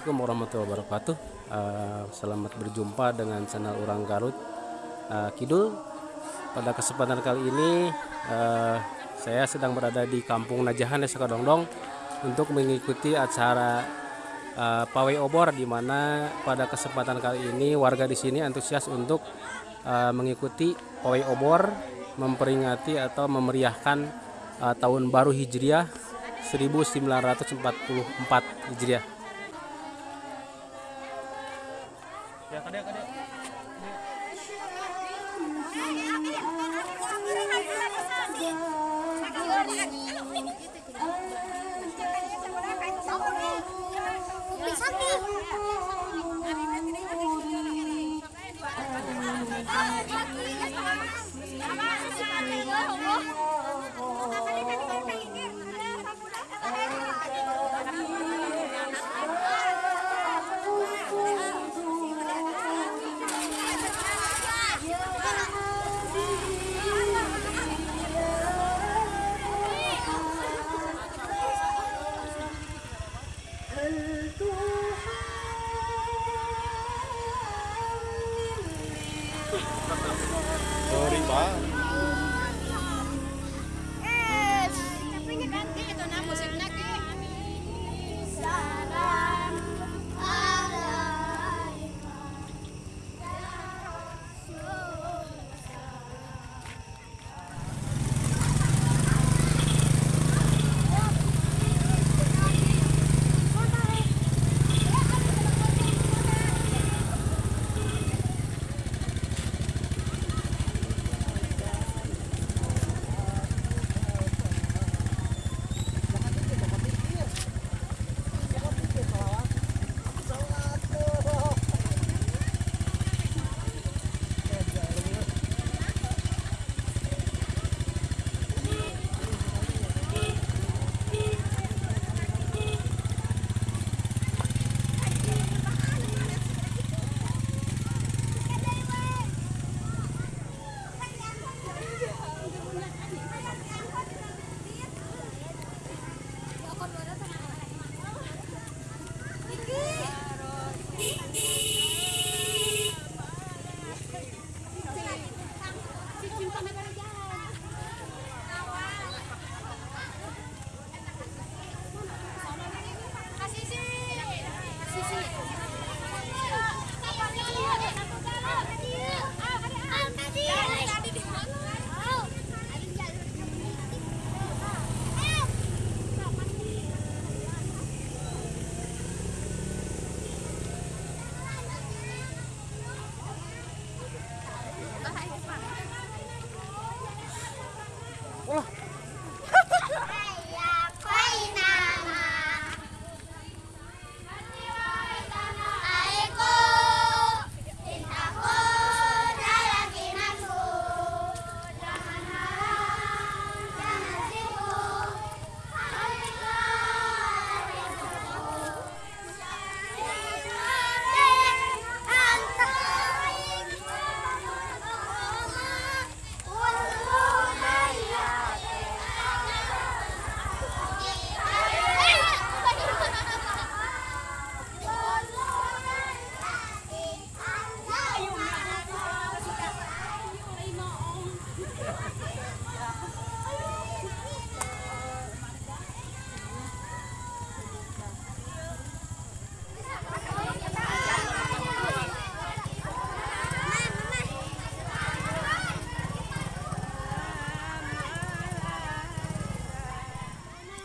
Assalamualaikum warahmatullahi wabarakatuh. Uh, Selamat berjumpa dengan channel Orang Garut. Uh, Kidul Pada kesempatan kali ini uh, Saya sedang berada di Kampung Najahan Desa Kadongdong Untuk mengikuti acara uh, Pawai Obor di mana pada kesempatan kali ini warga di sini antusias untuk uh, mengikuti Pawai Obor Memperingati atau memeriahkan uh, Tahun Baru Hijriah 1944 Hijriah ada ada 됩니다. Pak.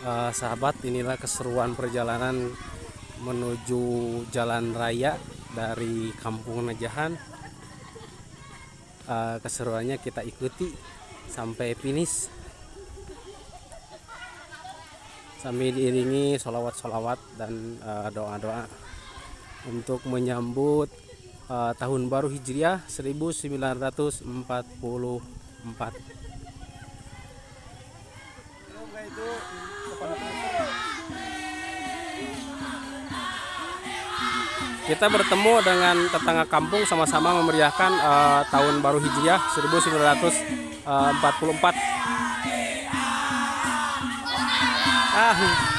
Uh, sahabat inilah keseruan perjalanan menuju jalan raya dari Kampung Najahan. Uh, keseruannya kita ikuti sampai finish. Sambil diiringi sholawat-sholawat dan uh, doa-doa uh, untuk menyambut uh, tahun baru Hijriah 1944 kita bertemu dengan tetangga kampung sama-sama memeriahkan uh, tahun baru Hijriah 1944 ah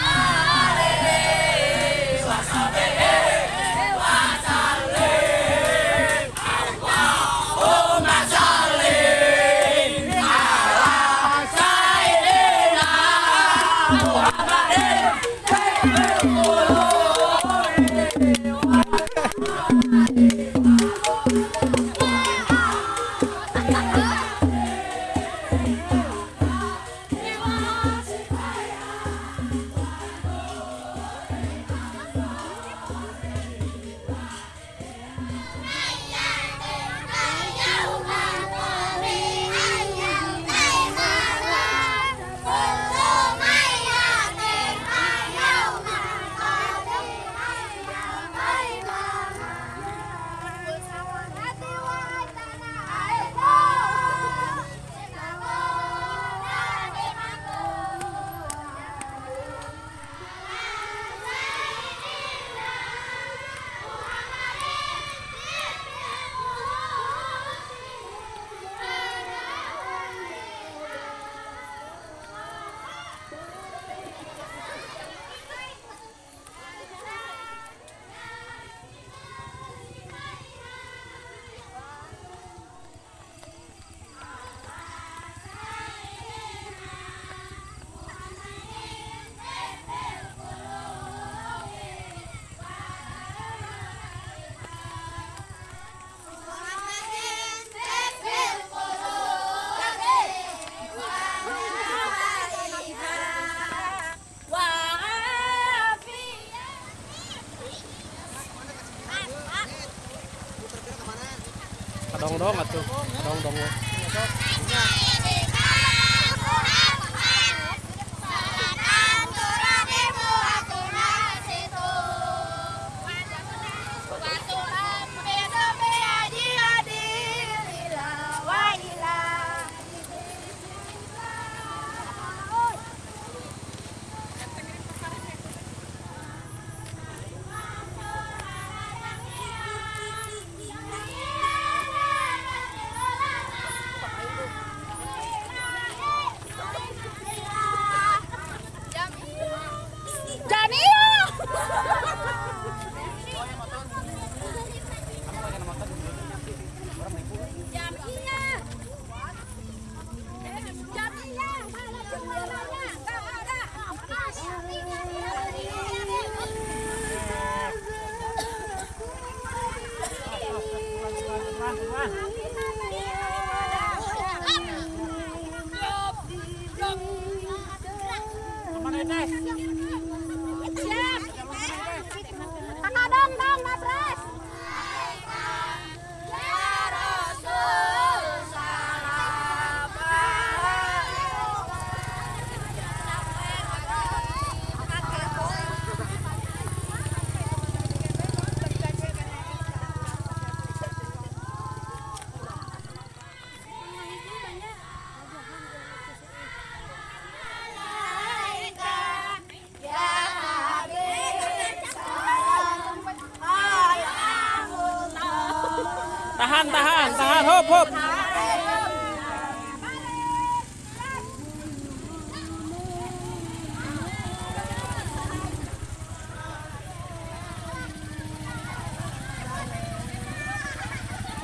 dong dong atuh dong dong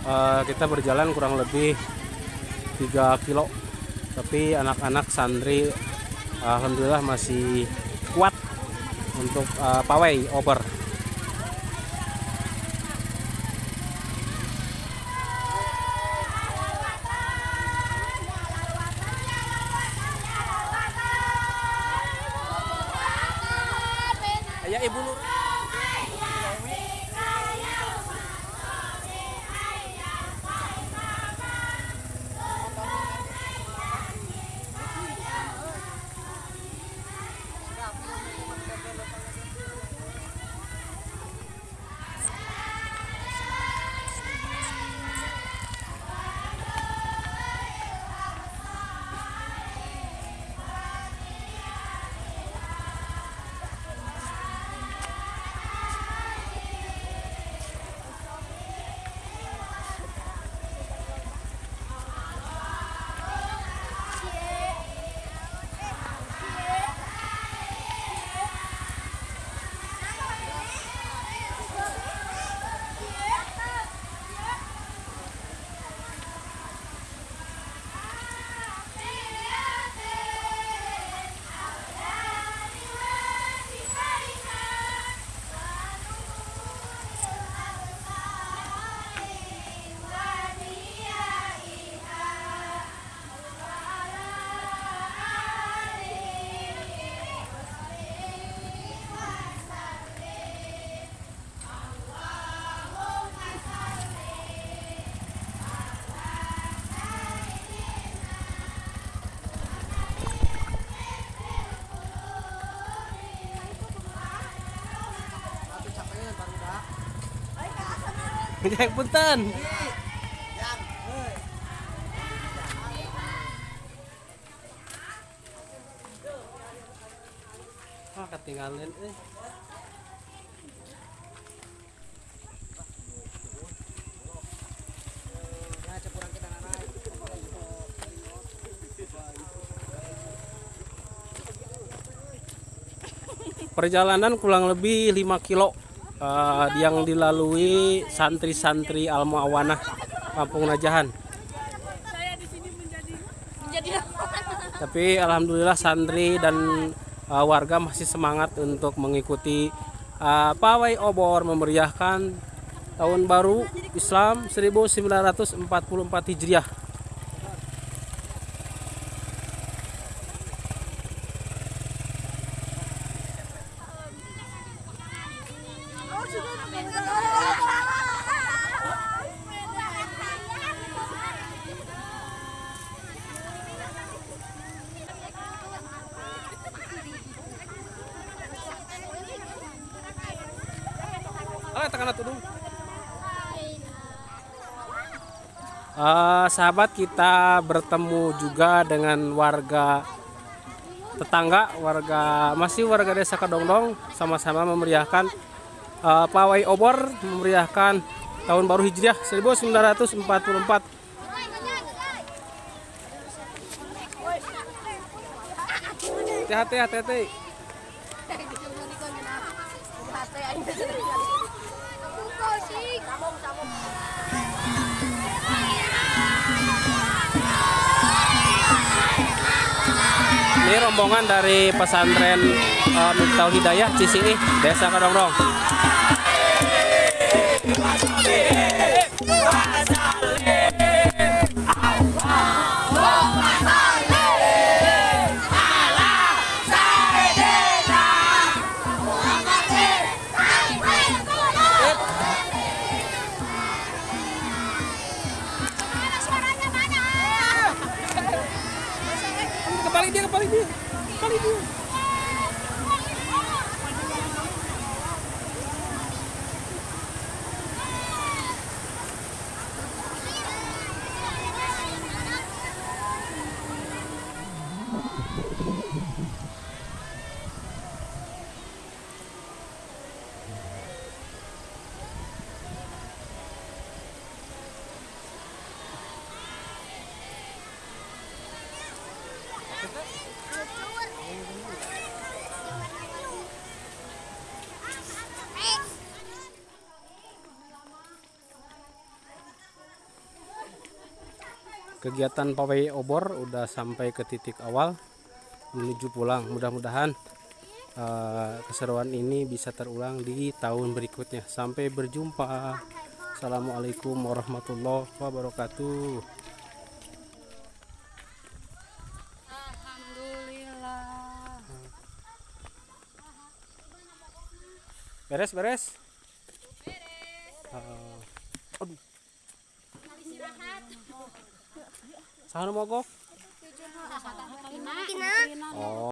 Eh, kita berjalan kurang lebih 3 kilo. Tapi anak-anak santri alhamdulillah masih kuat untuk eh, pawai over Yang punten. Ah, ketinggalan eh. Perjalanan kurang lebih 5 kilo eh, yang dilalui santri-santri Al Muawanah Kampung Najahan. Tapi alhamdulillah santri dan eh, warga masih semangat untuk mengikuti eh, pawai obor memeriahkan tahun baru Islam 1944 Hijriah. Uh, sahabat kita bertemu juga dengan warga tetangga, warga masih warga desa Kedongdong, sama-sama memeriahkan eh, pawai obor memeriahkan tahun baru hijriah 1944 hati-hati hati-hati. Ini rombongan dari pesantren uh, Miftahul Hidayah Cisilih Desa Kedongdong kembali dia kembali dia. Kembali dia kegiatan pawai obor udah sampai ke titik awal menuju pulang. Mudah-mudahan eh, keseruan ini bisa terulang di tahun berikutnya. Sampai berjumpa. Assalamualaikum warahmatullahi wabarakatuh. Alhamdulillah. beres beres? Eh, aduh 사람 먹어? 아, 어.